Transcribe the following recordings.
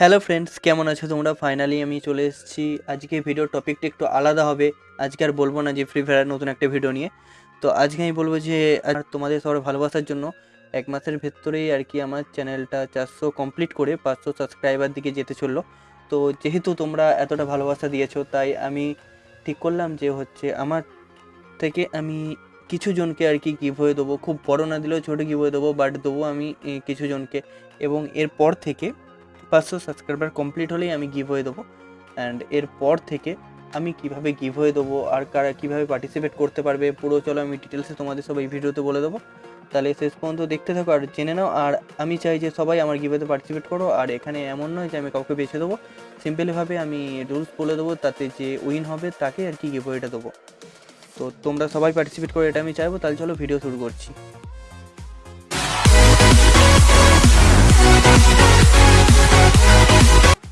Hello friends কেমন আছো তোমরা? ফাইনালি আমি চলে এসেছি। আজকে ভিডিও টপিকটা একটু আলাদা হবে। আজকে আর বলব না যে ফ্রি ফায়ার নতুন একটা ভিডিও নিয়ে। তো আজকে আমি বলব যে তোমাদের সবার ভালোবাসার জন্য এক মাসের ভেতরেই আর কি আমার চ্যানেলটা চারশো কমপ্লিট করে পাঁচশো সাবস্ক্রাইবার দিকে যেতে চলল। তো যেহেতু তোমরা এতটা ভালোবাসা দিয়েছ, তাই আমি ঠিক করলাম যে হচ্ছে আমার থেকে আমি কিছু জনকে আর কি গিভ হয়ে দেবো। খুব বড় না দিলেও ছোটো গিভ হয়ে দেবো বাট দেবো আমি কিছু জনকে। এবং এরপর থেকে পাঁচশো সাবস্ক্রাইবার কমপ্লিট হলেই আমি গিভ হয়ে দেবো। অ্যান্ড এরপর থেকে আমি কীভাবে গিভ হয়ে দেবো আর কারা কীভাবে পার্টিসিপেট করতে পারবে, পুরো চলো আমি ডিটেলসে তোমাদের সব ভিডিওতে বলে দেবো। তাহলে শেষ পর্যন্ত দেখতে থাকো আর জেনে নাও। আর আমি চাই যে সবাই আমার গিভেতে পার্টিসিপেট করো। আর এখানে এমন নয় যে আমি কাউকে বেছে দেবো। সিম্পলিভাবে আমি রুলস বলে দেবো, তাতে যে উইন হবে তাকে আর কি গিভওয়েটা দেবো। তো তোমরা সবাই পার্টিসিপেট করো, এটা আমি চাইব। তাহলে চলো ভিডিও শুরু করছি।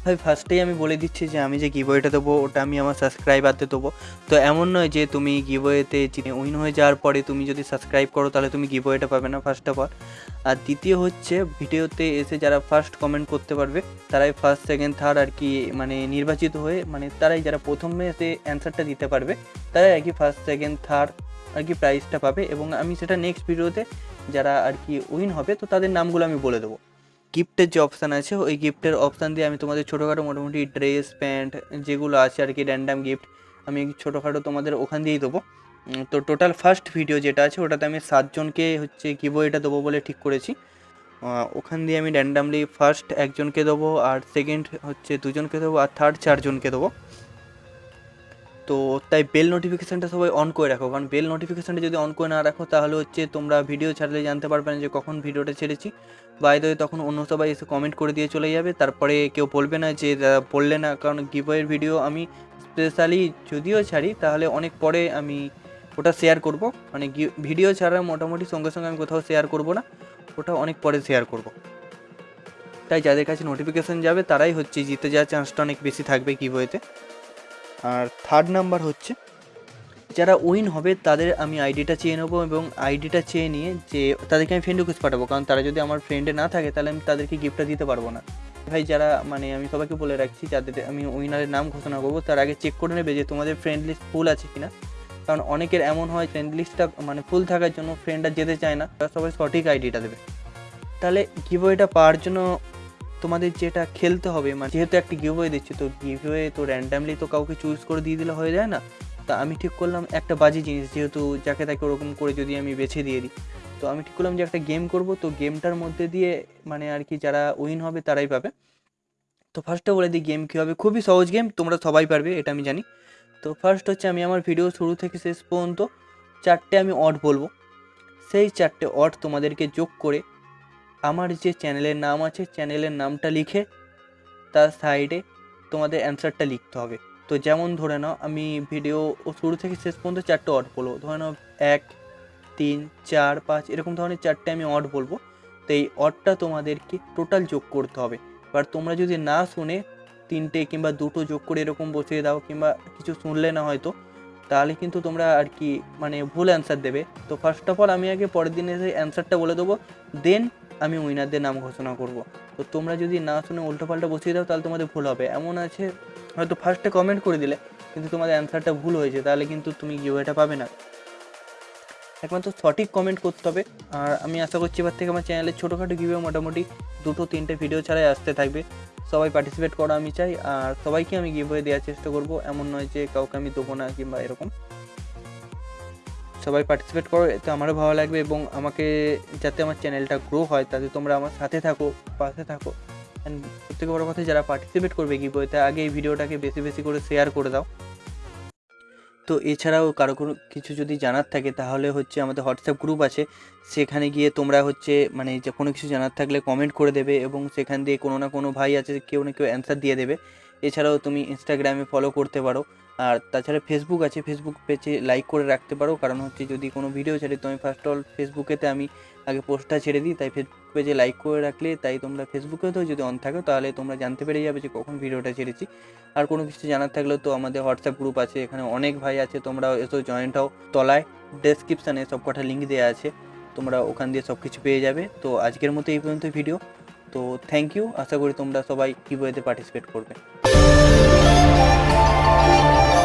ভাই ফার্স্টেই আমি বলে দিচ্ছি যে আমি যে গিভওয়েটা দেবো, ওটা আমি আমার সাবস্ক্রাইবারদের দেবো। তো এমন নয় যে তুমি গিভওয়েতে উইন হয়ে যাওয়ার পরে তুমি যদি সাবস্ক্রাইব করো, তাহলে তুমি গিভওয়েটা পাবে না ফার্স্ট অফ অল আর দ্বিতীয় হচ্ছে, ভিডিওতে এসে যারা ফার্স্ট কমেন্ট করতে পারবে, তারাই ফার্স্ট সেকেন্ড থার্ড আর কি মানে নির্বাচিত হয়ে মানে তারাই যারা প্রথমে এসে অ্যান্সারটা দিতে পারবে, তারাই আর কি ফার্স্ট সেকেন্ড থার্ড আর কি প্রাইজটা পাবে। এবং আমি সেটা নেক্সট ভিডিওতে যারা আর কি উইন হবে, তো তাদের নামগুলো আমি বলে দেবো। গিফটের যে অপশান আছে, ওই গিফটের অপশান দিয়ে আমি তোমাদের ছোটোখাটো মোটামুটি ড্রেস প্যান্ট যেগুলো আছে আর কি র্যান্ডাম গিফট আমি ছোটোখাটো তোমাদের ওখান দিয়েই দেবো। তো টোটাল ফার্স্ট ভিডিও যেটা আছে, ওটাতে আমি সাতজনকে হচ্ছে এটা দেবো বলে ঠিক করেছি। ওখান দিয়ে আমি র্যান্ডামলি ফার্স্ট একজনকে দেবো আর সেকেন্ড হচ্ছে দুজনকে দেবো আর থার্ড চারজনকে দেবো। তো তাই বেল নোটিফিকেশানটা সবাই অন করে রাখো। কারণ বেল নোটিফিকেশানটা যদি অন করে না রাখো, তাহলে হচ্ছে তোমরা ভিডিও ছাড়লে জানতে পারবে না যে কখন ভিডিওটা ছেড়েছি। বাইরে তখন অন্য সবাই এসে কমেন্ট করে দিয়ে চলে যাবে। তারপরে কেউ বলবে না যে বললে না, কারণ গিভওয়ের ভিডিও আমি স্পেশালি যদিও ছাড়ি, তাহলে অনেক পরে আমি ওটা শেয়ার করব। মানে ভিডিও ছাড়া মোটামুটি সঙ্গে সঙ্গে আমি কোথাও শেয়ার করব না, ওটা অনেক পরে শেয়ার করব। তাই যাদের কাছে নোটিফিকেশান যাবে, তারাই হচ্ছে জিতে যাওয়ার চান্সটা অনেক বেশি থাকবে গিভওয়েতে আর থার্ড নাম্বার হচ্ছে, যারা উইন হবে তাদের আমি আইডিটা চেয়ে নেব এবং আইডিটা চেয়ে নিয়ে যে তাদেরকে আমি ফ্রেন্ড রিকোয়েস্ট পাঠাবো। কারণ তারা যদি আমার ফ্রেন্ডে না থাকে তাহলে আমি তাদেরকে গিফটটা দিতে পারব না। ভাই, যারা মানে আমি সবাইকে বলে রাখছি, যাদের আমি উইনারের নাম ঘোষণা করব, তার আগে চেক করে নেবে যে তোমাদের ফ্রেন্ড লিস্ট ফুল আছে কিনা। কারণ অনেকের এমন হয় ফ্রেন্ড লিস্টটা মানে ফুল থাকার জন্য ফ্রেন্ডরা যেতে চায় না, তারা সবাই সঠিক আইডিটা দেবে। তাহলে গিভওয়েটা পাওয়ার জন্য তোমাদের যেটা খেলতে হবে মানে যেহেতু একটা গিভওয়ে দিচ্ছি, তো গিভওয়ে তো র্যান্ডামলি তো কাউকে চুজ করে দিয়ে দিলে হয়ে যায় না? তা আমি ঠিক করলাম একটা বাজে জিনিস, যেহেতু যাকে তাকে ওরকম করে যদি আমি বেছে দিয়ে দিই। তো আমি ঠিক করলাম যে একটা গেম করব, তো গেমটার মধ্যে দিয়ে মানে আর কি যারা উইন হবে তারাই পাবে। তো ফার্স্টে বলে দিই গেম কী হবে, খুবই সহজ গেম তোমরা সবাই পারবে, এটা আমি জানি। তো ফার্স্ট হচ্ছে আমি আমার ভিডিও শুরু থেকে শেষ পর্যন্ত চারটে আমি অড বলব। সেই চারটে অড তোমাদেরকে যোগ করে আমার যে চ্যানেলের নাম আছে চ্যানেলের নামটা লিখে তার সাইডে তোমাদের অ্যান্সারটা লিখতে হবে। তো যেমন ধরে নাও, আমি ভিডিও শুরু থেকে শেষ পর্যন্ত চারটে অড বলব। ধরে নাও, এক, তিন, চার, পাঁচ, এরকম ধরনের চারটে আমি অড বলব। তো এই অডটা তোমাদেরকে টোটাল যোগ করতে হবে। এবার তোমরা যদি না শুনে তিনটে কিংবা দুটো যোগ করে এরকম বসিয়ে দাও কিংবা কিছু শুনলে না হয়তো, তাহলে কিন্তু তোমরা আর কি মানে ভুল অ্যান্সার দেবে। তো ফার্স্ট অফ অল আমি আগে পরের দিন এসে অ্যান্সারটা বলে দেবো। দেন আমি উইনারদের নাম ঘোষণা করব। তো তোমরা যদি না শুনে উল্টোপাল্টা বসিয়ে দাও, তাহলে তোমাদের ভুল হবে। এমন আছে, হয়তো ফার্স্টে কমেন্ট করে দিলে, কিন্তু তোমাদের অ্যান্সারটা ভুল হয়েছে, তাহলে কিন্তু তুমি গিভওয়েটা পাবে না। একমাত্র সঠিক কমেন্ট করতে হবে। আর আমি আশা করছি এবার থেকে আমার চ্যানেলের ছোটোখাটো গিভে মোটামুটি দুটো তিনটে ভিডিও ছাড়াই আসতে থাকবে। সবাই পার্টিসিপেট করা আমি চাই, আর সবাইকে আমি গিভওয়ে দেওয়ার চেষ্টা করব। এমন নয় যে কাউকে আমি দেবো না কিংবা এরকম। সবাই পার্টিসিপেট করো, এতে আমারও ভালো লাগবে এবং আমাকে যাতে আমার চ্যানেলটা গ্রো হয়, তাতে তোমরা আমার সাথে থাকো, পাশে থাকো। অ্যান্ড সবথেকে বড়ো কথা যারা পার্টিসিপেট করবে কি বইতে আগে এই ভিডিওটাকে বেশি বেশি করে শেয়ার করে দাও। তো এছাড়াও কারও কোনো কিছু যদি জানার থাকে, তাহলে হচ্ছে আমাদের হোয়াটসঅ্যাপ গ্রুপ আছে। সেখানে গিয়ে তোমরা হচ্ছে মানে যে কোনো কিছু জানার থাকলে কমেন্ট করে দেবে এবং সেখান দিয়ে কোনো না কোনো ভাই আছে, কেউ না কেউ অ্যান্সার দিয়ে দেবে। এছাড়াও তুমি ইনস্টাগ্রামে ফলো করতে পারো। আর তাছাড়া ফেসবুক আছে ফেসবুক পেজে লাইক করে রাখতে পারো। কারণ হচ্ছে যদি কোনো ভিডিও ছাড়ি তো আমি ফার্স্ট অল ফেসবুকেতে আমি আগে পোস্টটা ছেড়ে দিই, তাই ফেসবুক পেজে লাইক করে রাখলে তাই তোমরা ফেসবুকেতেও যদি অন থাকো, তাহলে তোমরা জানতে পেরে যাবে যে কখন ভিডিওটা ছেড়েছি। আর কোনো কিছু জানার থাকলেও তো আমাদের হোয়াটসঅ্যাপ গ্রুপ আছে, এখানে অনেক ভাই আছে তোমরা এসো জয়েন্ট হও। তলায় ডেসক্রিপশানে সব কটা লিঙ্ক দেওয়া আছে, তোমরা ওখান দিয়ে সব কিছু পেয়ে যাবে। তো আজকের মতো এই পর্যন্ত ভিডিও তো থ্যাংক ইউ আশা করি তোমরা সবাই গিভওয়েতে পার্টিসিপেট করবে। Música